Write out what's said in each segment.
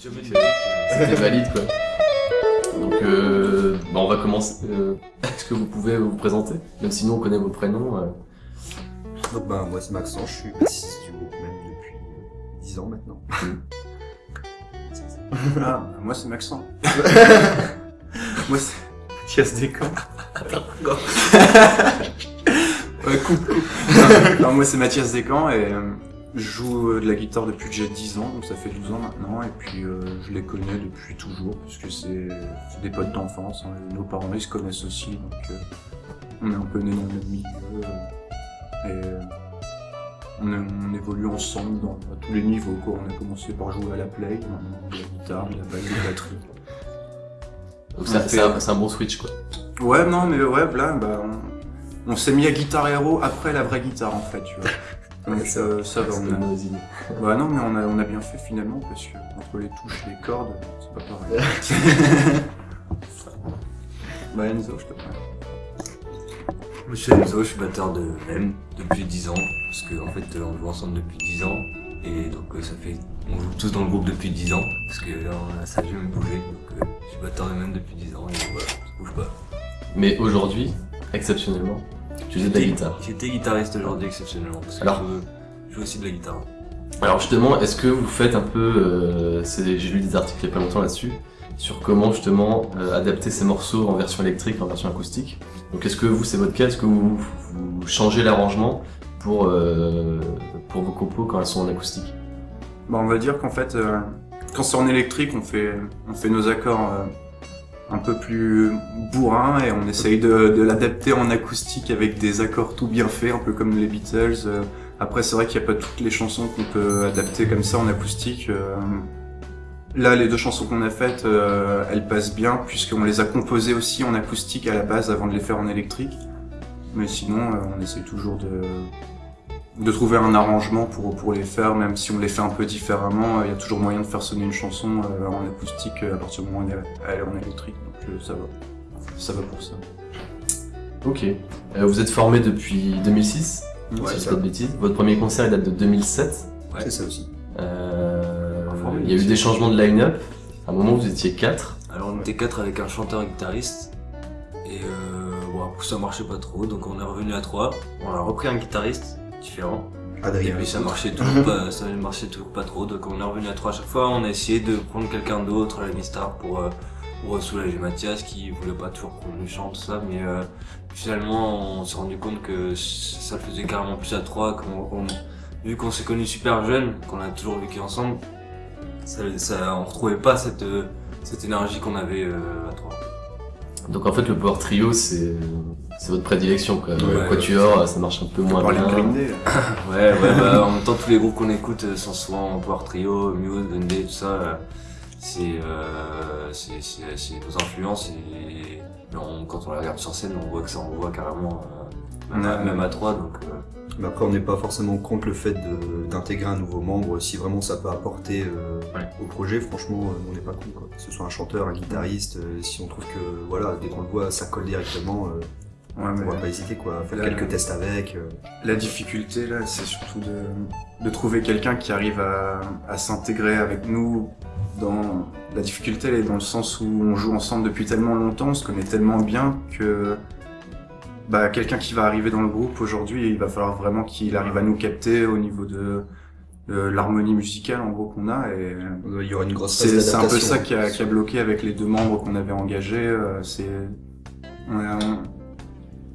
c'était valide quoi. Donc euh, bah, on va commencer. Euh, Est-ce que vous pouvez vous présenter? Même si nous on connaît vos prénoms. euh. Donc bah moi c'est Maxence, je suis bassiste du groupe même depuis euh, 10 ans maintenant. Ah, moi c'est Maxent. moi c'est Mathias Descamps. ouais, coupe, coupe. Non, non, moi c'est Mathias Descamps et euh, je joue euh, de la guitare depuis j'ai 10 ans, donc ça fait 12 ans maintenant, et puis euh, je les connais depuis toujours, puisque c'est c'est des potes d'enfance, hein, nos parents ils se connaissent aussi, donc euh, on est un peu nés dans le même milieu, euh, et euh, on, est- on évolue ensemble dans à tous les niveaux. Quoi. On a commencé par jouer à la play, de la guitare, de la basse, de la batterie. Donc c'est fait- un, bon switch quoi. Ouais, non, mais ouais, là, bah, on, on s'est mis à Guitar Hero après la vraie guitare, en fait, tu vois. Donc, euh, ça va, on a... Ouais, non, mais on a, on a bien fait finalement, parce que entre les touches et les cordes, c'est pas pareil. bah, Enzo, je te. Moi, je suis Enzo, je suis batteur de M depuis 10 ans, parce qu'en en fait, euh, on joue ensemble depuis 10 ans, et donc euh, ça fait, on joue tous dans le groupe depuis 10 ans, parce que là, on a- ça a jamais bougé, donc euh, je suis batteur de M depuis 10 ans, et voilà, ça bouge pas. Mais aujourd'hui, exceptionnellement, tu faisais de la J'étais- guitare. J'étais guitariste aujourd'hui exceptionnellement, parce que Alors je, joue- je joue aussi de la guitare. Alors justement, est-ce que vous faites un peu, euh, j'ai lu des articles il y a pas longtemps là-dessus, sur comment justement euh, adapter ces morceaux en version électrique, en version acoustique. Donc est-ce que vous, c'est votre cas, est-ce que vous, vous changez l'arrangement pour, euh, pour vos compos quand elles sont en acoustique? Bah, on va dire qu'en fait, euh, quand c'est en électrique, on fait, on fait nos accords euh, un peu plus bourrins et on essaye de, l'adapter en acoustique avec des accords tout bien faits, un peu comme les Beatles. euh. Après, c'est vrai qu'il n'y a pas toutes les chansons qu'on peut adapter comme ça en acoustique. euh. Là, les deux chansons qu'on a faites, euh, elles passent bien puisqu'on les a composées aussi en acoustique à la base avant de les faire en électrique. Mais sinon, on essaye toujours de, de trouver un arrangement pour, pour les faire, même si on les fait un peu différemment, euh, il y a toujours moyen de faire sonner une chanson euh, en acoustique euh, à partir du moment où elle est- en électrique, donc euh, ça va. Ça va pour ça. Ok. Euh, vous êtes formé depuis 2006, si je pas de bêtises. Votre premier concert il date de 2007. Ouais. C'est ça aussi. Euh, il y a eu des changements de line-up. À un moment, vous étiez 4. Alors on était quatre avec un chanteur et guitariste et euh, bon ça marchait pas trop donc on est revenu à trois. On a repris un guitariste différent et Adrien. puis ça marchait toujours pas, ça marchait toujours pas trop donc on est revenu à trois à chaque fois. On a essayé de prendre quelqu'un d'autre à la Mistar pour euh, pour soulager Mathias qui voulait pas toujours qu'on lui chante tout ça mais euh, finalement on s'est rendu compte que ça le faisait carrément plus à trois qu'on on- vu qu'on s'est connus super jeunes qu'on a toujours vécu ensemble ça, ça on retrouvait pas cette euh, cette énergie qu'on avait euh, à trois. Donc en fait, le Power Trio, c'est c'est votre prédilection. Quoi. Ouais, le Quatuor, ça marche un peu moins Parler de bien. Green Day, Ouais, ouais, bah, en même temps, tous les groupes qu'on écoute euh, sont souvent Power Trio, Muse, Green Day, tout ça. euh, C'est euh, c'est c'est- c'est nos influences et, on- quand on les regarde sur scène, on voit que ça envoie carrément, euh, même, à, Ouais. même à trois. Donc, euh, Mais après, on n'est pas forcément contre le fait d'intégrer un nouveau membre si vraiment ça peut apporter euh, Ouais. au projet. Franchement, euh, on n'est pas con quoi. Que ce soit un chanteur, un guitariste, euh, si on trouve que voilà, dès qu'on le voit, ça colle directement, euh, Ouais, on va pas hésiter quoi. Faire quelques tests avec. euh. la difficulté là, c'est surtout de, de trouver quelqu'un qui arrive à, à s'intégrer avec nous. Dans la difficulté, elle est dans le sens où on joue ensemble depuis tellement longtemps, on se connaît tellement bien que bah, quelqu'un qui va arriver dans le groupe aujourd'hui, il va falloir vraiment qu'il arrive à nous capter au niveau de, de l'harmonie musicale en gros qu'on a. Et Il y aura une grosse c'est c'est un peu ça qui a, qui a bloqué avec les deux membres qu'on avait engagés. euh, C'est on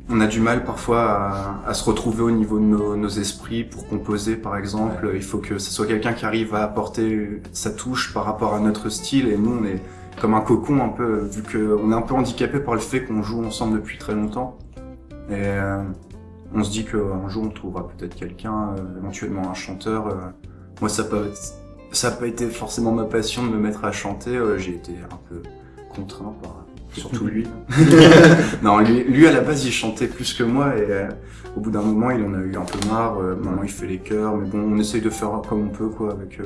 on a du mal parfois à, à se retrouver au niveau de nos, nos esprits pour composer, par exemple. Il faut que ce soit quelqu'un qui arrive à apporter sa touche par rapport à notre style. Et nous, on est comme un cocon un peu, vu qu'on est un peu handicapé par le fait qu'on joue ensemble depuis très longtemps. Et euh, on se dit qu'un jour, on trouvera peut-être quelqu'un, euh, éventuellement un chanteur. euh. moi, ça peut ça n'a pas été forcément ma passion de me mettre à chanter. euh, J'ai été un peu contraint par surtout lui. non, lui, lui à la base il chantait plus que moi et euh, au bout d'un moment il en a eu un peu marre. euh, maintenant il fait les chœurs, mais bon on essaye de faire comme on peut quoi avec euh,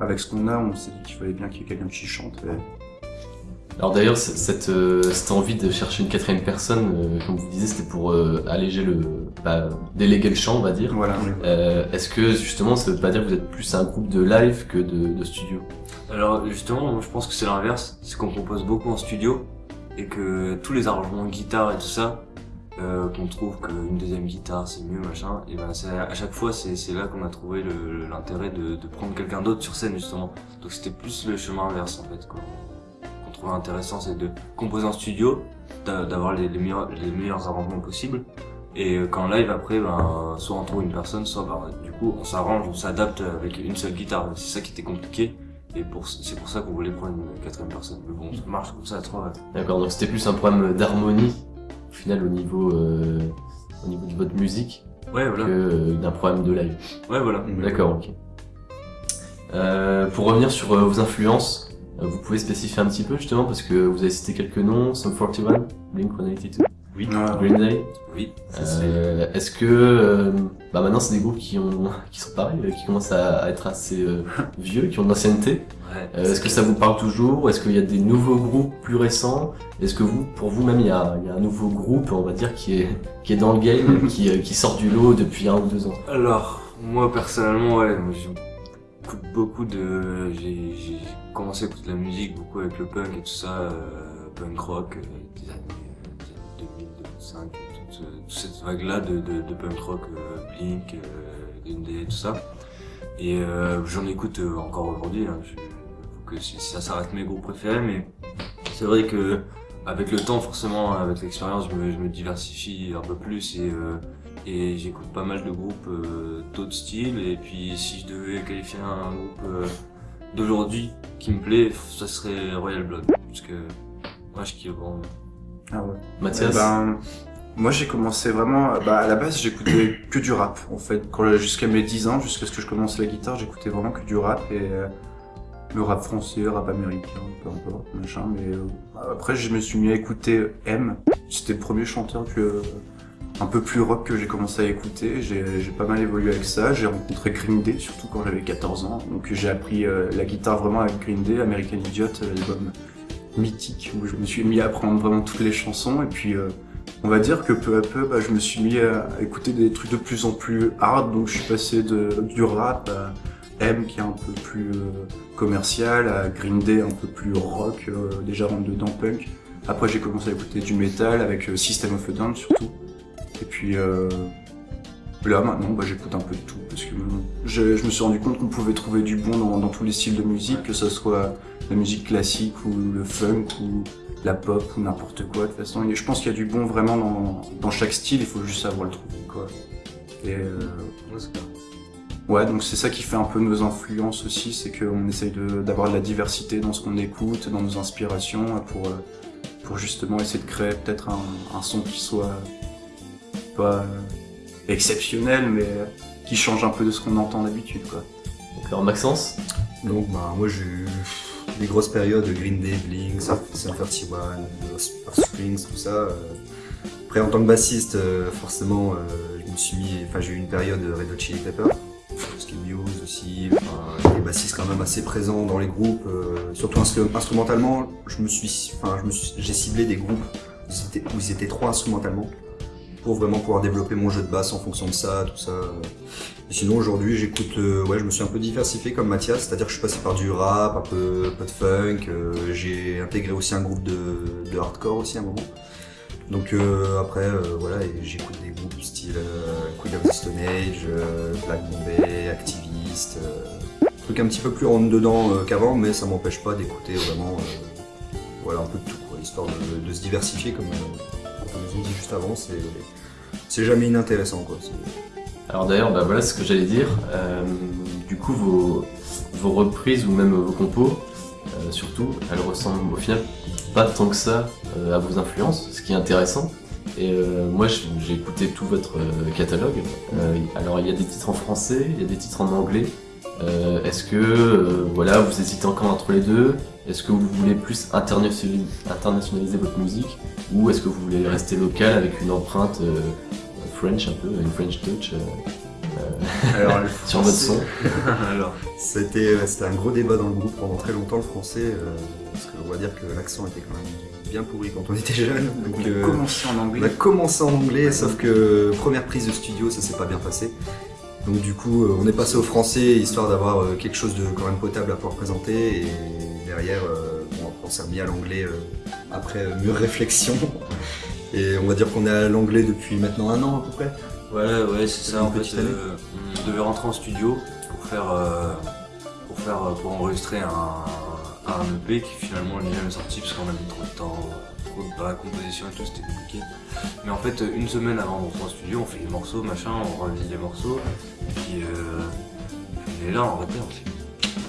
avec ce qu'on a. On s'est dit qu'il fallait bien qu'il y ait quelqu'un qui chante. et Alors d'ailleurs, cette, euh, cette envie de chercher une quatrième personne, euh, comme vous disiez, c'était pour euh, alléger le... Bah, déléguer le champ, on va dire. Voilà. Euh, Est-ce que justement, ça veut pas dire que vous êtes plus un groupe de live que de, de studio? Alors justement, moi, je pense que c'est l'inverse, c'est qu'on compose beaucoup en studio et que tous les arrangements guitare et tout ça, euh, qu'on trouve qu'une deuxième guitare c'est mieux machin, et ben c'est à chaque fois c'est là qu'on a trouvé l'intérêt de, de prendre quelqu'un d'autre sur scène justement. Donc c'était plus le chemin inverse en fait qu'on trouvait intéressant, c'est de composer en studio, d'a- d'avoir les, les meilleurs les meilleurs arrangements possibles. Et euh, qu'en live après, ben, soit on trouve une personne, soit ben, du coup on s'arrange, on s'adapte avec une seule guitare. C'est ça qui était compliqué. Et pour, c'est pour ça qu'on voulait prendre une quatrième personne. Mais bon, ça marche comme ça à trois. D'accord, donc c'était plus un problème d'harmonie, au final, au niveau, euh, au niveau de votre musique, Ouais, voilà. que euh, d'un problème de live. Ouais, voilà. D'accord, ok. Euh, pour revenir sur euh, vos influences, euh, vous pouvez spécifier un petit peu justement parce que vous avez cité quelques noms, Sum 41, Blink 182, Oui. Ouais. Green Day. Oui. Euh, Est-ce que euh, bah maintenant c'est des groupes qui ont qui sont pareils, euh, qui commencent à, à être assez euh, vieux, qui ont de l'ancienneté. Ouais. Euh, Est-ce que ça vous parle toujours? Est-ce qu'il y a des nouveaux groupes plus récents? Est-ce que vous, pour vous-même, il y a, il y a un nouveau groupe, on va dire, qui est qui est dans le game, qui, euh, qui sort du lot depuis un ou deux ans? Alors, moi personnellement, ouais, moi j'écoute beaucoup de. J'ai j'ai commencé à écouter de la musique beaucoup avec le punk et tout ça, euh, punk rock euh, des années, toute, cette vague-là de, punk rock, euh, Blink, euh, Dundee, tout ça. Et euh, j'en écoute encore aujourd'hui, hein, faut que ça, ça reste mes groupes préférés, mais c'est vrai que avec le temps, forcément, avec l'expérience, je me, diversifie un peu plus et, j'écoute pas mal de groupes d'autres styles. Et puis, si je devais qualifier un groupe d'aujourd'hui qui me plaît, ça serait Royal Blood. Parce que moi, je kiffe vraiment. Ah ouais. Mathias Eh ben, moi j'ai commencé vraiment, bah, à la base j'écoutais que du rap en fait. Jusqu'à mes 10 ans, jusqu'à ce que je commence la guitare, j'écoutais vraiment que du rap et euh, le rap français, rap américain, peu importe, machin. Mais euh, après je me suis mis à écouter M. C'était le premier chanteur que un peu plus rock que j'ai commencé à écouter. J'ai j'ai pas mal évolué avec ça. J'ai rencontré Green Day surtout quand j'avais 14 ans. Donc j'ai appris euh, la guitare vraiment avec Green Day, American Idiot, euh, l'album mythique où je me suis mis à apprendre vraiment toutes les chansons. Et puis euh, on va dire que peu à peu bah, je me suis mis à écouter des trucs de plus en plus hard. Donc je suis passé du rap à M qui est un peu plus euh, commercial à Green Day un peu plus rock euh, déjà rentre dedans punk. Après j'ai commencé à écouter du metal avec euh, System of a Down surtout. Et puis là maintenant bah, j'écoute un peu de tout. Parce que je, je me suis rendu compte qu'on pouvait trouver du bon dans, dans tous les styles de musique que ce soit la musique classique ou le funk ou la pop ou n'importe quoi. De toute façon, je pense qu'il y a du bon vraiment dans, dans chaque style, il faut juste savoir le trouver. Quoi. Et euh, ouais, donc c'est ça qui fait un peu nos influences aussi, c'est qu'on essaye de- d'avoir de la diversité dans ce qu'on écoute, dans nos inspirations, pour, euh, pour justement essayer de créer peut-être un, un son qui soit pas exceptionnel, mais qui change un peu de ce qu'on entend d'habitude. quoi. D'accord, Maxence? Donc, bah, moi, j'ai des grosses périodes de Green Day, Blink, Sum 31, de Springs, tout ça. euh. Après, en tant que bassiste, euh, forcément, euh, je me suis enfin, j'ai eu une période de Red Hot Chili Peppers, ce qui est Muse aussi, enfin, des bassistes quand même assez présents dans les groupes, surtout instru- instrumentalement, je me suis, enfin, j'ai ciblé des groupes où ils étaient, trop instrumentalement pour vraiment pouvoir développer mon jeu de basse en fonction de ça, tout ça. Sinon aujourd'hui j'écoute, euh, ouais je me suis un peu diversifié comme Mathias, c'est-à-dire que je suis passé par du rap, un peu, un peu de funk, euh, j'ai intégré aussi un groupe de, de hardcore aussi à un moment. Donc euh, après voilà j'écoute des groupes du style Queen of the Stone Age, Black Bombay, Activist, trucs un petit peu plus rentre dedans qu'avant mais ça m'empêche pas d'écouter vraiment voilà un peu de tout histoire de, de se diversifier comme, dit juste avant, c'est jamais inintéressant quoi. Alors d'ailleurs, bah voilà ce que j'allais dire. Euh, du coup, vos, vos reprises ou même vos compos, euh, surtout, elles ressemblent au final pas tant que ça euh, à vos influences, ce qui est intéressant. Et moi, j'ai écouté tout votre catalogue. Alors, il y a des titres en français, il y a des titres en anglais. Euh, Est-ce que euh, voilà, vous hésitez encore entre les deux? Est-ce que vous voulez plus internationaliser, internationaliser votre musique? Ou est-ce que vous voulez rester local avec une empreinte euh, French un peu, une French touch euh, Alors, sur votre son? Alors, C'était c'était un gros débat dans le groupe pendant très longtemps, le français, euh, parce qu'on va dire que l'accent était quand même bien pourri quand on était jeune. Donc, On a euh, commencé en on a anglais. commencé en anglais, sauf que première prise de studio, ça s'est pas bien passé. Donc du coup, euh, on est passé au français, histoire d'avoir euh, quelque chose de quand même potable à pouvoir présenter. Et derrière, euh, bon, on s'est remis à l'anglais après mûre réflexion. Et on va dire qu'on est à l'anglais depuis maintenant un an à peu près. ouais, ouais, c'est ça. En fait, euh, on devait rentrer en studio pour faire, euh, pour faire, pour enregistrer un, un EP qui finalement n'est jamais sorti parce qu'on a mis trop de temps, dans la composition et tout, c'était compliqué. Mais en fait, une semaine avant d'entrer en studio, on fait les morceaux, machin, on revise les morceaux, et puis euh, on est là, on on dit,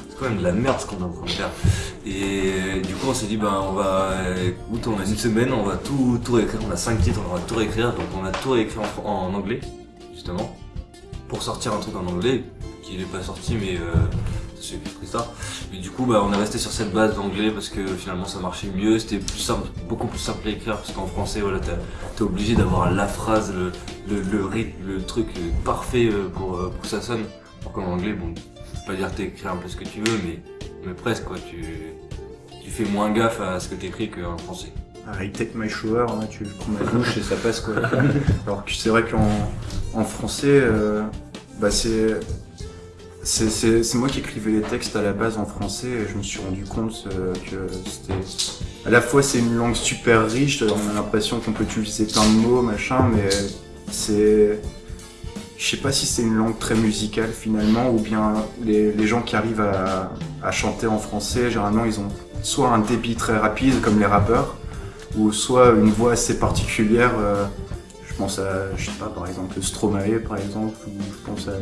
c'est quand même de la merde ce qu'on est en train de faire. Et du coup, on s'est dit, ben, on va, écoute, on a une semaine, on va tout, tout réécrire. On a cinq titres, on va tout réécrire. Donc, on a tout réécrit en, en anglais, justement, pour sortir un truc en anglais, qui n'est pas sorti, mais euh, c'est ça. Et du coup, bah, on est resté sur cette base d'anglais parce que finalement, ça marchait mieux. C'était plus simple, beaucoup plus simple à écrire parce qu'en français, voilà, t'es obligé d'avoir la phrase, le, le, le rythme, le truc euh, parfait euh, pour, euh, pour que ça sonne. Alors qu'en anglais, bon, je peux pas dire que t'écris un peu ce que tu veux, mais, mais presque, quoi. Tu, tu fais moins gaffe à ce que t'écris qu'en français. Ah, I take my shower, hein, tu prends ma douche et ça passe quoi. Alors que c'est vrai qu'en en français, euh, bah c'est c'est- moi qui écrivais les textes à la base en français et je me suis rendu compte euh, que c'était à la fois c'est une langue super riche, on a l'impression qu'on peut utiliser plein de mots machin, mais c'est je sais pas si c'est une langue très musicale finalement ou bien les, gens qui arrivent à, chanter en français généralement ils ont soit un débit très rapide comme les rappeurs ou soit une voix assez particulière. euh, je pense à, je sais pas, par exemple Stromae, par exemple, ou je pense à,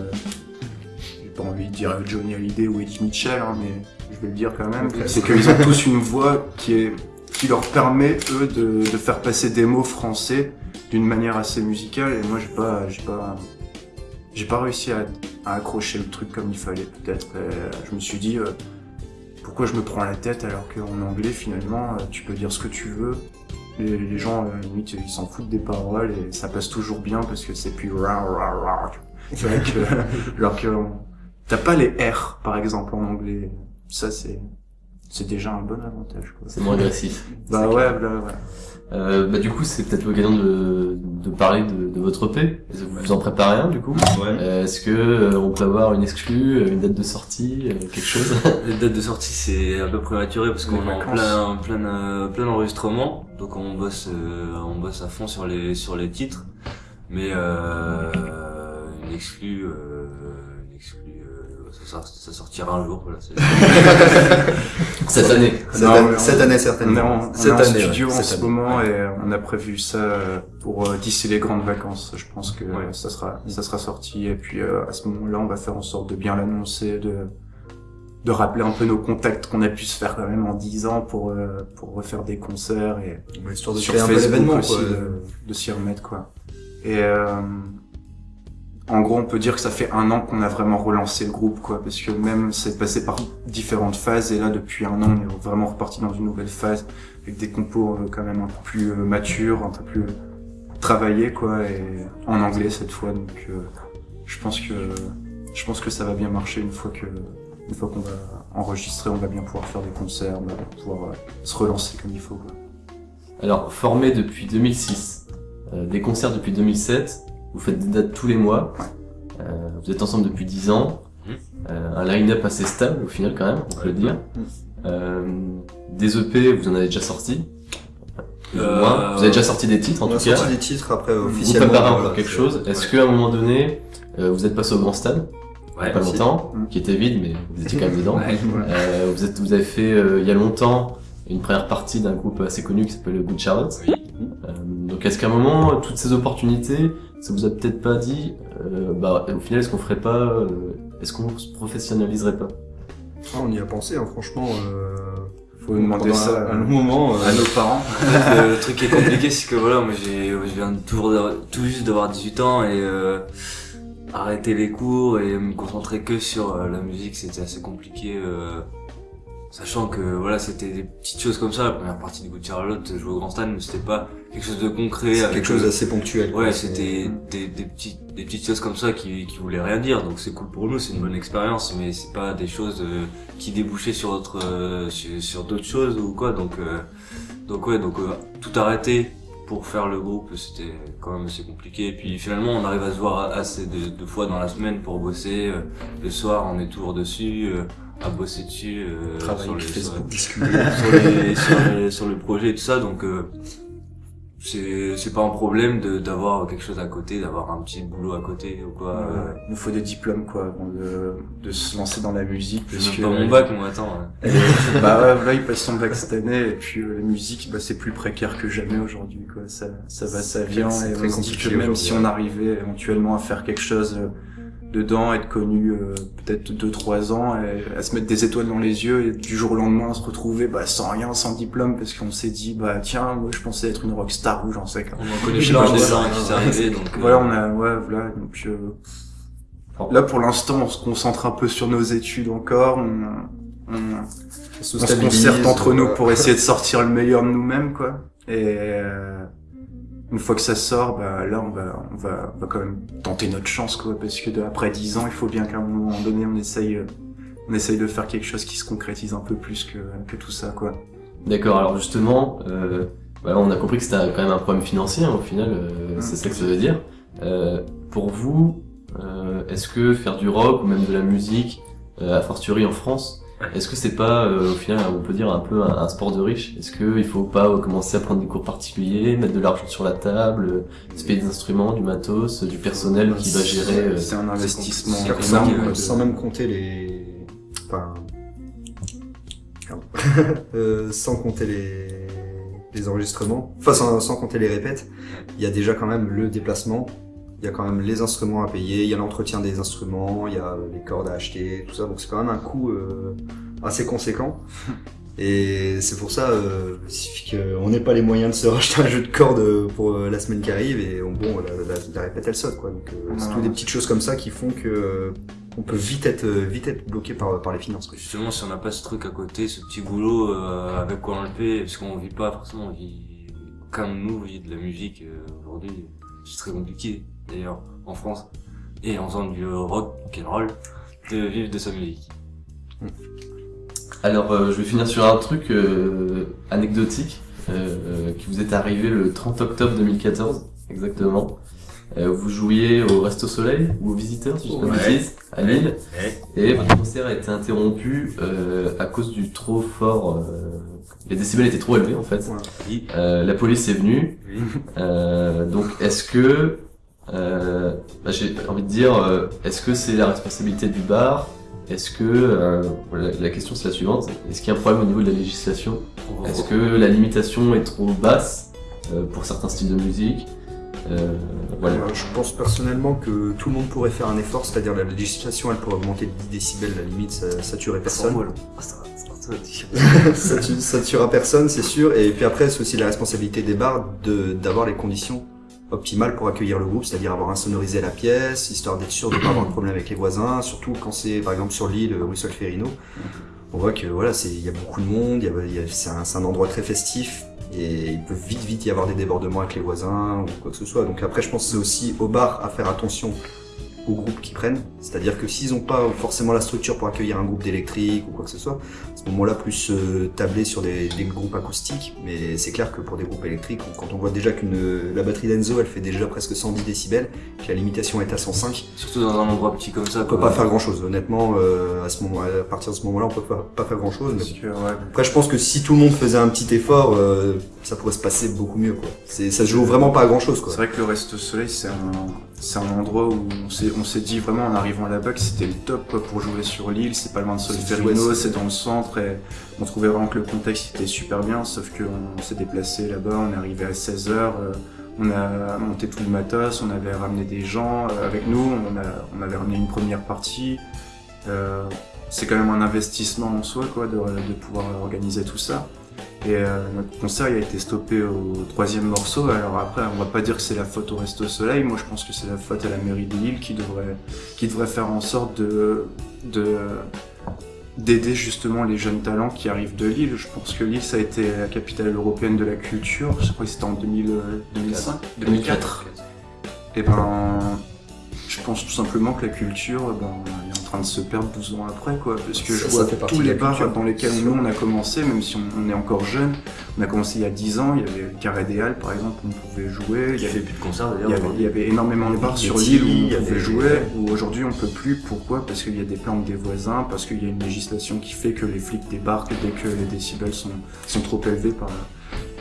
pas envie de dire Johnny Hallyday ou Eddie Mitchell, hein, mais je vais le dire quand même. C'est qu'ils ont tous une voix qui est, qui leur permet eux de, de faire passer des mots français d'une manière assez musicale. Et moi, j'ai pas, j'ai pas, j'ai pas réussi à, à accrocher le truc comme il fallait peut-être. Et Je me suis dit. euh, pourquoi je me prends la tête alors qu'en anglais finalement euh, tu peux dire ce que tu veux les, les gens euh, limite ils s'en foutent des paroles et ça passe toujours bien parce que c'est plus ra ra ra c'est vrai que alors que on- t'as pas les R par exemple en anglais. Ça c'est c'est déjà un bon avantage quoi. C'est moins agressif. bah ouais, bah ouais. Euh, bah, du coup, c'est peut-être l'occasion de, de parler de, de votre EP. Vous en préparez un, du coup? Euh, Est-ce que euh, on peut avoir une exclue, euh, une date de sortie, euh, quelque chose? La date de sortie c'est un peu prématuré parce qu'on est en plein plein plein enregistrement, donc on bosse euh, on bosse à fond sur les sur les titres, mais une exclue euh, une exclue euh, ça, sort- ça sortira un jour voilà. Cette année. Cette, Non, on- cette année on est certainement. en, on Cette année, studio ouais, en cette ce année. moment et on a prévu ça euh, pour euh, d'ici les grandes vacances. Je pense que Ouais. ça sera ça sera sorti et puis euh, à ce moment-là, on va faire en sorte de bien l'annoncer, de de rappeler un peu nos contacts qu'on a pu se faire quand même en 10 ans pour euh, pour refaire des concerts et Histoire de sur créer un peu Facebook l'événement aussi quoi. de, de s'y remettre quoi. Et euh, en gros, on peut dire que ça fait un an qu'on a vraiment relancé le groupe quoi, parce que même c'est passé par différentes phases et là depuis un an, on est vraiment reparti dans une nouvelle phase avec des compos euh, quand même un peu plus euh, matures, un peu plus travaillés quoi, et en anglais cette fois. Donc euh, je pense que je pense que ça va bien marcher une fois que une fois qu'on va enregistrer, on va bien pouvoir faire des concerts, on va pouvoir euh, se relancer comme il faut. Alors, formé depuis 2006, euh, des concerts depuis 2007, vous faites des dates tous les mois, euh, vous êtes ensemble depuis 10 ans, Mhm. euh, un line-up assez stable au final quand même, on peut le dire. Mhm. Euh, des EP, vous en avez déjà sorti plus ou Euh, moins. Vous avez déjà sorti des titres en On a tout cas. sorti des titres après Vous officiellement. préparez encore voilà, quelque chose. Est-ce qu'à un moment donné, euh, vous êtes passé au grand stade, Ouais, pas longtemps, Mhm. qui était vide, mais vous étiez quand même dedans. Ouais. Euh, vous, êtes, vous avez fait euh, il y a longtemps une première partie d'un groupe assez connu qui s'appelle Good Charlotte. Oui. Euh, donc est-ce qu'à un moment, toutes ces opportunités, ça vous a peut-être pas dit, euh, bah au final, est-ce qu'on ferait pas, euh, est-ce qu'on se professionnaliserait pas? Ah, on y a pensé, hein, franchement. Euh... Faut demander ça un moment. euh, à nos parents. le, le truc qui est compliqué, c'est que voilà, moi j'ai, je viens toujours tout juste d'avoir 18 ans et euh, arrêter les cours et me concentrer que sur euh, la musique, c'était assez compliqué. Sachant que voilà, c'était des petites choses comme ça. La première partie de Good Charlotte, jouer au Grand Stade, mais c'était pas quelque chose de concret. Avec quelque chose euh, d'assez ponctuel. Ouais, c'était des, des petites des petites choses comme ça qui qui voulaient rien dire. Donc c'est cool pour nous, c'est une bonne expérience, mais c'est pas des choses euh, qui débouchaient sur euh, sur, sur d'autres choses ou quoi. Donc euh, donc ouais, donc tout arrêter pour faire le groupe, c'était quand même assez compliqué. Et puis finalement, on arrive à se voir assez de, de fois dans la semaine pour bosser. Le soir, on est toujours dessus, à bosser dessus. euh, sur les- Facebook. sur, les, sur, les- sur le projet et tout ça. Donc euh, c'est c'est pas un problème de d'avoir quelque chose à côté, d'avoir un petit boulot à côté ou quoi. euh, Ouais, Il nous faut des diplômes quoi avant de, de se lancer dans la musique. Parce que- pas mon bac, moi, attends. ouais. Bah ouais, voilà, il passe son bac cette année et puis euh, la musique, bah, c'est plus précaire que jamais aujourd'hui quoi. Ça, ça va, ça vient et on se dit que même si on arrivait éventuellement à faire quelque chose euh, dedans, être connu euh, peut-être deux trois ans, et à se mettre des étoiles dans les yeux et du jour au lendemain se retrouver bah, sans rien, sans diplôme parce qu'on s'est dit bah tiens moi je pensais être une rockstar ou j'en sais quoi. On en connaît plein des qui s'est arrivé, donc. euh, Voilà on a ouais voilà donc euh, Oh. là pour l'instant on se concentre un peu sur nos études encore. On, on, On se concerte entre nous pour essayer de sortir le meilleur de nous-mêmes, quoi. Et euh, une fois que ça sort, bah là, on va, on va, on va quand même tenter notre chance, quoi, parce que de, après 10 ans, il faut bien qu'à un moment donné, on essaye, euh, on essaye de faire quelque chose qui se concrétise un peu plus que, que tout ça, quoi. D'accord, alors justement, euh, voilà, on a compris que c'était quand même un problème financier, hein, au final, euh, c'est ça que ça veut dire. Euh, pour vous, euh, est-ce que faire du rock ou même de la musique, euh, a fortiori en France, est-ce que c'est pas, euh, au final, on peut dire un peu un, un sport de riche? Est-ce qu'il faut pas euh, commencer à prendre des cours particuliers, mettre de l'argent sur la table, euh, se payer des instruments, du matos, du personnel qui va gérer euh, C'est un investissement Sans, énorme, même, de- sans même compter les. Enfin. Euh, sans compter les, les enregistrements. Enfin, sans, sans compter les répètes. Il y a déjà quand même le déplacement. Il y a quand même les instruments à payer. Il y a l'entretien des instruments. Il y a les cordes à acheter. Tout ça. Donc c'est quand même un coût euh, assez conséquent. Et c'est pour ça, euh, qu'on n'ait pas les moyens de se racheter un jeu de cordes pour euh, la semaine qui arrive et on- bon, la, la, la répète elle saute quoi. Donc euh, c'est Ouais. tout des petites choses comme ça qui font que euh, on peut vite être euh, vite être bloqué par par les finances. Quoi. Justement, si on n'a pas ce truc à côté, ce petit boulot, euh, avec quoi on le fait, parce qu'on vit pas forcément, on vit, comme nous, vit de la musique euh, aujourd'hui, c'est très compliqué, d'ailleurs, en France, et en faisant du rock, rock'n'roll, de vivre de sa musique. Alors, euh, je vais finir sur un truc euh, anecdotique euh, qui vous est arrivé le 30 octobre 2014, exactement. Euh, vous jouiez au Resto Soleil ou aux Visiteurs, si je ne Ouais. à Lille, et votre concert a été interrompu euh, à cause du trop fort. euh, les décibels étaient trop élevés en fait. Euh, la police est venue. Euh, donc, est-ce que euh, bah, j'ai envie de dire, euh, est-ce que c'est la responsabilité du bar? Est-ce que euh, la, la question c'est la suivante Est-ce qu'il y a un problème au niveau de la législation? Est-ce que la limitation est trop basse euh, pour certains styles de musique? Euh, Voilà. Je pense personnellement que tout le monde pourrait faire un effort, c'est-à-dire la législation elle pourrait augmenter de 10 décibels, la limite ça, ça tuerait personne. ça, tue- ça tuera personne, c'est sûr. Et puis après, c'est aussi la responsabilité des bars de d'avoir les conditions optimales pour accueillir le groupe, c'est-à-dire avoir insonorisé la pièce, histoire d'être sûr de pas avoir de problème avec les voisins, surtout quand c'est par exemple sur l'île rue Solferino. On voit que voilà, il y a beaucoup de monde, c'est un, un endroit très festif et il peut vite vite y avoir des débordements avec les voisins ou quoi que ce soit. Donc après, je pense que c'est aussi au bar à faire attention aux groupes qui prennent. C'est-à-dire que s'ils n'ont pas forcément la structure pour accueillir un groupe d'électrique ou quoi que ce soit, à ce moment-là, plus euh, tabler sur des, des groupes acoustiques. Mais c'est clair que pour des groupes électriques, quand on voit déjà qu'une la batterie d'Enzo, elle fait déjà presque 110 décibels, que la limitation est à 105, Surtout dans un endroit petit comme ça. on peut pas faire grand-chose. Honnêtement, euh, à ce moment, à partir de ce moment-là, on peut pas, pas faire grand-chose. Mais ouais, après, je pense que si tout le monde faisait un petit effort, euh, ça pourrait se passer beaucoup mieux. Quoi. C'est, ça se joue vraiment pas à grand-chose. C'est vrai que le Resto Soleil, c'est un, c'est un endroit où on s'est, dit vraiment en arrivant là-bas que c'était le top quoi, pour jouer sur l'île. C'est pas loin de Solferino, c'est dans le centre et on trouvait vraiment que le contexte était super bien. Sauf qu'on s'est déplacé là-bas, on est arrivé à 16h, on a monté tout le matos, on avait ramené des gens euh, avec nous, on, a, on avait ramené une première partie. Euh, c'est quand même un investissement en soi quoi, de, de pouvoir organiser tout ça. Et euh, notre concert il a été stoppé au troisième morceau. Alors après, on va pas dire que c'est la faute au Resto Soleil. Moi, je pense que c'est la faute à la mairie de Lille qui devrait, qui devrait faire en sorte de, de, d'aider justement les jeunes talents qui arrivent de Lille. Je pense que Lille, ça a été la capitale européenne de la culture. Je crois que c'était en 2000, euh, 2005, 2004. Et ben, je pense tout simplement que la culture, ben, elle est en train de se perdre 12 ans après, quoi. Parce que Ça- je vois tous les bars culture. dans lesquels nous on a commencé, même si on, est encore jeune. On a commencé il y a 10 ans, il y avait Carré des Halles par exemple, où on pouvait jouer. Il y avait plus de concerts il avait, il y avait énormément de bars sur l'île où on avait- pouvait jouer, où aujourd'hui on peut plus. Pourquoi? Parce qu'il y a des plaintes des voisins, parce qu'il y a une législation qui fait que les flics débarquent dès que les décibels sont, sont trop élevés par,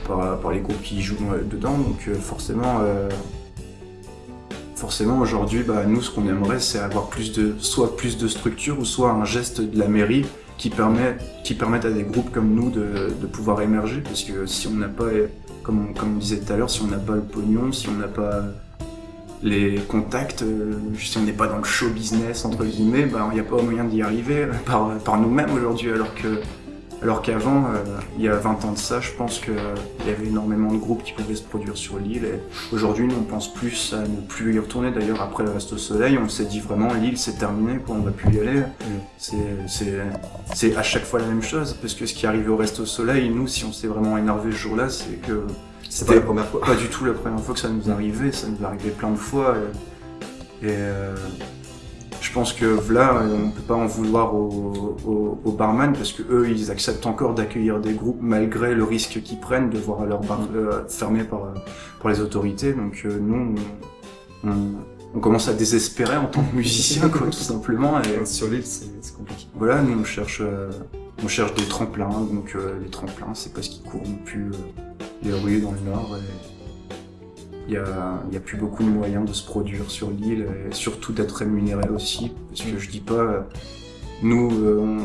par, par les groupes qui y jouent euh, dedans. Donc euh, forcément, euh, forcément aujourd'hui, bah, nous ce qu'on aimerait c'est avoir plus de, soit plus de structure ou soit un geste de la mairie qui permet, qui permettent à des groupes comme nous de, pouvoir émerger. Parce que si on n'a pas, comme on, disait tout à l'heure, si on n'a pas le pognon, si on n'a pas les contacts, euh, si on n'est pas dans le show business entre guillemets, ben il n'y a pas moyen d'y arriver par, par nous-mêmes aujourd'hui, alors que alors qu'avant, euh, il y a 20 ans de ça, je pense qu'il y avait énormément de groupes qui pouvaient se produire sur l'île. Et aujourd'hui, nous, on pense plus à ne plus y retourner. D'ailleurs, après le Reste au Soleil, on s'est dit vraiment, l'île, c'est terminé, quoi, on va plus y aller. C'est, c'est, à chaque fois la même chose, parce que ce qui est arrivé au Reste au Soleil, nous, si on s'est vraiment énervé ce jour-là, c'est que C'est pas la première fois. pas du tout la première fois que ça nous arrivait, ça nous arrivait plein de fois. Et, et, euh, je pense que là, on peut pas en vouloir aux, aux, aux barman parce que eux, ils acceptent encore d'accueillir des groupes malgré le risque qu'ils prennent de voir leur bar euh, fermé par, euh, par les autorités. Donc euh, nous, on, commence à désespérer en tant que musicien, quoi, tout simplement. Et, Sur l'île, c'est compliqué. voilà, nous on cherche, euh, on cherche des tremplins, donc euh, les tremplins c'est parce qu'ils courent plus euh, les rues dans le nord. et Il y a, a plus beaucoup de moyens de se produire sur l'île et surtout d'être rémunéré aussi, parce que je dis pas, euh, nous, euh,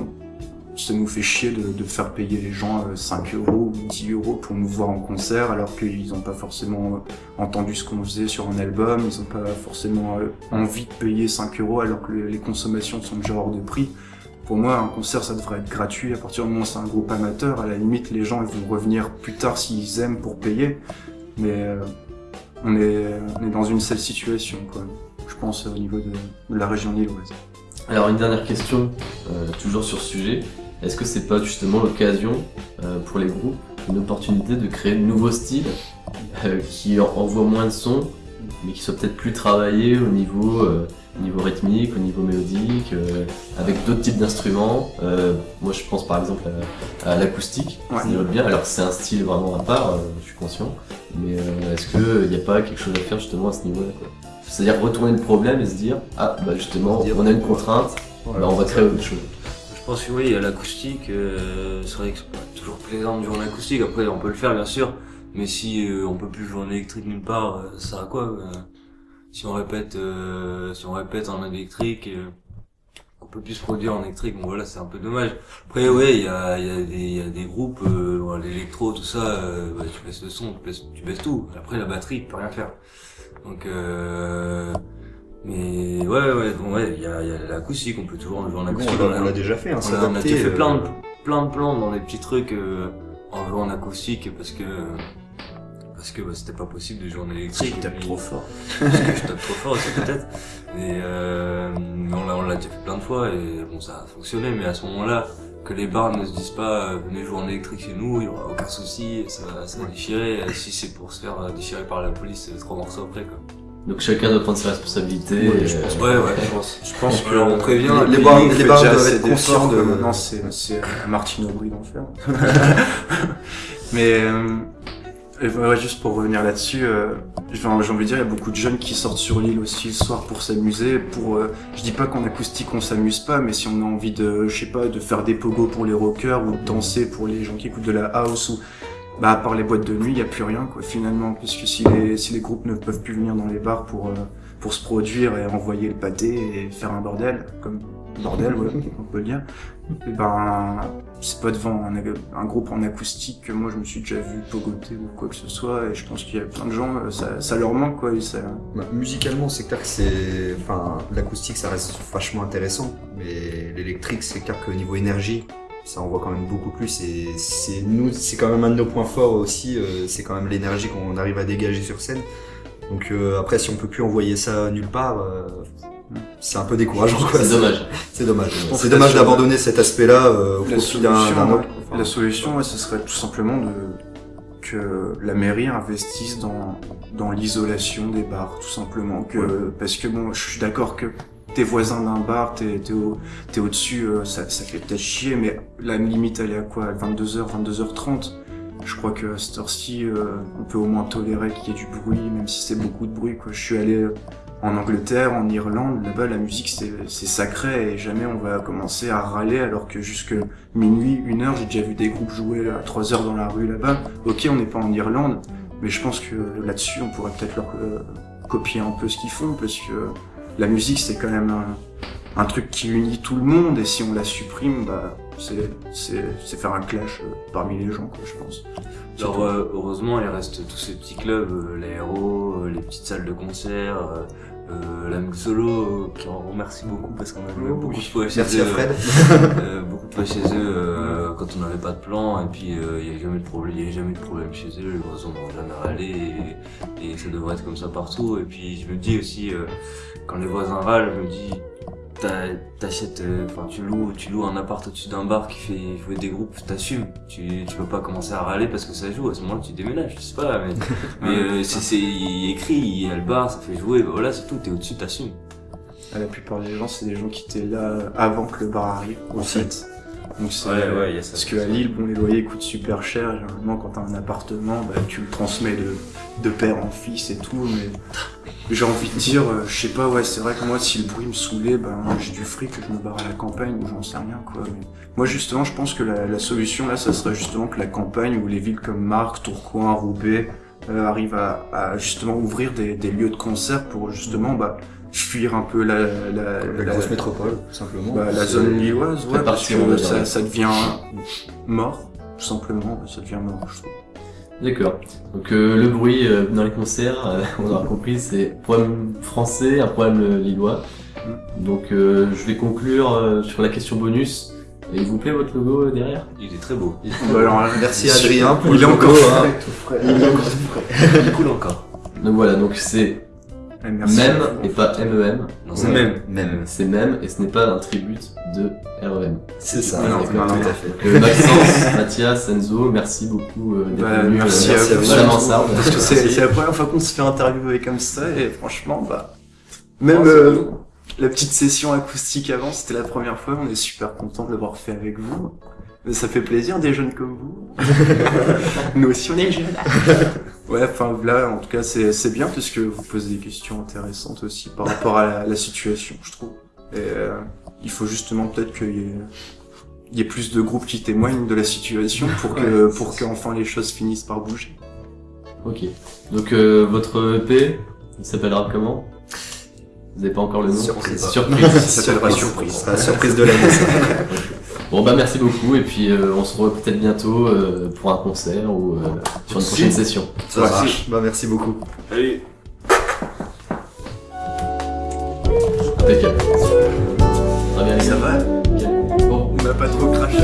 ça nous fait chier de, de faire payer les gens euh, 5 euros ou 10 euros pour nous voir en concert alors qu'ils n'ont pas forcément euh, entendu ce qu'on faisait sur un album, ils n'ont pas forcément euh, envie de payer 5 euros alors que les consommations sont déjà hors de prix. Pour moi, un concert, ça devrait être gratuit. À partir du moment où c'est un groupe amateur, à la limite, les gens ils vont revenir plus tard s'ils aiment pour payer. Mais euh, on, est, on est dans une seule situation, quoi. Je pense au niveau de, la région lilloise. Alors une dernière question, euh, toujours sur ce sujet. Est-ce que c'est pas justement l'occasion euh, pour les groupes, une opportunité de créer de nouveaux styles euh, qui en- envoient moins de sons, mais qui soient peut-être plus travaillés au niveau, euh, au niveau rythmique, au niveau mélodique, euh, avec d'autres types d'instruments. Euh, moi je pense par exemple à, à l'acoustique, Ouais. ça irait bien. Alors c'est un style vraiment à part, euh, je suis conscient. Mais euh, est-ce qu'il n'y a pas quelque chose à faire justement à ce niveau-là quoi? C'est-à-dire retourner le problème et se dire ah bah justement Dire, on a une contrainte, bah, on va créer autre chose. Je pense que oui, l'acoustique, euh, c'est vrai que c'est pas toujours plaisant de jouer en acoustique, après on peut le faire bien sûr, mais si euh, on peut plus jouer en électrique nulle part, euh, ça sert à quoi euh, Si on répète euh, si on répète en électrique, euh, on peut plus se produire en électrique, bon voilà c'est un peu dommage. Après ouais, il y a, il y, a y a des groupes, euh, l'électro, tout ça, euh, bah, tu baisses le son, tu baisses, tu baisses tout, après la batterie, tu peux rien faire. Donc euh, mais ouais ouais bon ouais il y a, y a l'acoustique on peut toujours jouer en acoustique on on l'a- déjà fait, hein, on a, on a déjà fait euh, plein de, plein de plans dans des petits trucs euh, en jouant en acoustique parce que parce que bah, c'était pas possible de jouer en électrique. Tu tapes Et puis- trop fort. Parce que je tape trop fort aussi peut-être. Mais euh, mais on l'a déjà fait plein de fois et bon ça a fonctionné. Mais à ce moment-là, que les bars ne se disent pas euh, venez jouer en électrique chez nous, il y aura aucun souci, ça, va- ça va déchirer. Et Si c'est pour se faire euh, déchirer par la police, c'est trois morceaux après quoi. Donc chacun doit prendre ses responsabilités. Ouais, je pense. euh, Ouais ouais je pense. Je pense que on prévient les, les bars- les les bars bars doivent être conscients de- que maintenant c'est Martine Aubry d'enfer. Mais euh, et ouais, juste pour revenir là-dessus, euh, j'ai envie de dire il y a beaucoup de jeunes qui sortent sur l'île aussi le soir pour s'amuser. Pour, euh, je dis pas qu'en acoustique on s'amuse pas, mais si on a envie de, je sais pas, de faire des pogos pour les rockers ou de danser pour les gens qui écoutent de la house ou bah à part les boîtes de nuit, il y a plus rien quoi finalement, puisque si les si les groupes ne peuvent plus venir dans les bars pour euh, pour se produire et envoyer le pâté et faire un bordel, comme bordel, ouais, on peut le dire. Et ben, c'est pas devant un, groupe en acoustique que moi je me suis déjà vu pogoter ou quoi que ce soit, et je pense qu'il y a plein de gens, euh, ça, leur manque quoi, Bah, musicalement, c'est clair que c'est. Enfin, l'acoustique, ça reste vachement intéressant. Mais l'électrique, c'est clair qu'au niveau énergie, ça envoie quand même beaucoup plus. Et c'est nous, c'est quand même un de nos points forts aussi. euh, c'est quand même l'énergie qu'on arrive à dégager sur scène. Donc euh, après, si on peut plus envoyer ça nulle part, c'est un peu décourageant. quoi. C'est dommage. C'est dommage. C'est dommage d'abandonner cet aspect-là euh, au La profit d'un autre. la solution, ouais, ce serait tout simplement de que la mairie investisse dans dans l'isolation des bars, tout simplement. Que parce que bon, je suis d'accord que t'es voisin d'un bar, t'es t'es au t'es au dessus, ça ça fait peut-être chier, mais la limite elle est à quoi? 22h, 22h30. Je crois que à cette heure-ci, euh, on peut au moins tolérer qu'il y ait du bruit, même si c'est beaucoup de bruit. Quoi. Je suis allé en Angleterre, en Irlande, là-bas la musique c'est sacré et jamais on va commencer à râler alors que jusque minuit, une heure, j'ai déjà vu des groupes jouer à 3 heures dans la rue là-bas. Ok, on n'est pas en Irlande, mais je pense que là-dessus on pourrait peut-être leur euh, copier un peu ce qu'ils font parce que la musique c'est quand même un, un truc qui unit tout le monde et si on la supprime, bah c'est faire un clash euh, parmi les gens quoi, je pense. Alors euh, heureusement, il reste tous ces petits clubs, euh, l'aéro, les petites salles de concert, euh, la solo, qui en remercie beaucoup parce qu'on a joué beaucoup de fois chez Merci eux. à Fred. euh, beaucoup de fois chez eux euh, quand on n'avait pas de plan et puis euh, il y a jamais de problème, il y a jamais de problème chez eux, les voisins n'ont jamais râlé et, et ça devrait être comme ça partout. Et puis je me dis aussi euh, quand les voisins râlent, je me dis t'achètes, euh, enfin tu loues, tu loues un appart au-dessus d'un bar qui fait jouer des groupes, t'assumes. Tu, tu peux pas commencer à râler parce que ça joue. À ce moment-là, tu déménages, je sais pas. Mais, mais euh, c'est écrit, il y a le bar, ça fait jouer. bah voilà, c'est tout. T'es au-dessus, t'assumes. Ah, La plupart des gens, c'est des gens qui étaient là avant que le bar arrive, en Aussi. fait. Donc y a ça. parce qu'à Lille, bon, les loyers coûtent super cher. Généralement, quand t'as un appartement, bah, tu le transmets de, de père en fils et tout. Mais j'ai envie de dire, euh, je sais pas, ouais, c'est vrai que moi, si le bruit me saoulait, ben j'ai du fric, je me barre à la campagne ou j'en sais rien, quoi. Mais moi, justement, je pense que la, la solution là, ça serait justement que la campagne ou les villes comme Marc, Tourcoing, Roubaix euh, arrivent à, à justement ouvrir des, des lieux de concert pour justement bah, fuir un peu la, la, La grosse métropole, tout simplement. bah, la zone lilloise, ouais, parce que ça, ça devient mort, tout simplement, ça devient mort, je trouve. D'accord. Donc euh, le bruit euh, dans les concerts, euh, on aura compris, c'est un problème français, un problème euh, lillois. Donc euh, je vais conclure euh, sur la question bonus. Et il vous plaît votre logo derrière? Il est très beau. Bah, alors, Merci Adrien pour il le est encore logo, frais, hein. tout frais. Il est encore frais. Il coule encore. Donc voilà, donc c'est merci. même et pas MEM. Non, c'est même. Même. C'est même et ce n'est pas un tribute de REM. C'est ça, Non, non, tout à fait. Euh, Maxence, Mathias, Enzo, merci beaucoup euh, d'être Bah, venus merci euh, à merci à vous. Parce que c'est la première fois qu'on se fait interviewer comme ça et franchement, bah, même Oh, euh, la petite session acoustique avant, c'était la première fois. On est super content de l'avoir fait avec vous. Mais ça fait plaisir des jeunes comme vous. Nous aussi on est jeunes. ouais, enfin là, en tout cas, c'est c'est bien parce que vous posez des questions intéressantes aussi par rapport à la, la situation, je trouve. Et euh, il faut justement peut-être qu'il y ait il y ait plus de groupes qui témoignent de la situation pour que pour qu'enfin les choses finissent par bouger. Ok. Donc euh, votre EP, il s'appellera comment? Vous n'avez pas encore le nom? Surprise. Surprise. Ça s'appellera surprise. Sera la surprise de l'année. Bon bah merci beaucoup et puis euh, on se revoit peut-être bientôt euh, pour un concert ou euh, sur une prochaine session. Ça Ouais. marche. Bah, merci beaucoup. Allez. Impeccable. Très bien les Ça va. Bon, On n'a pas trop craché.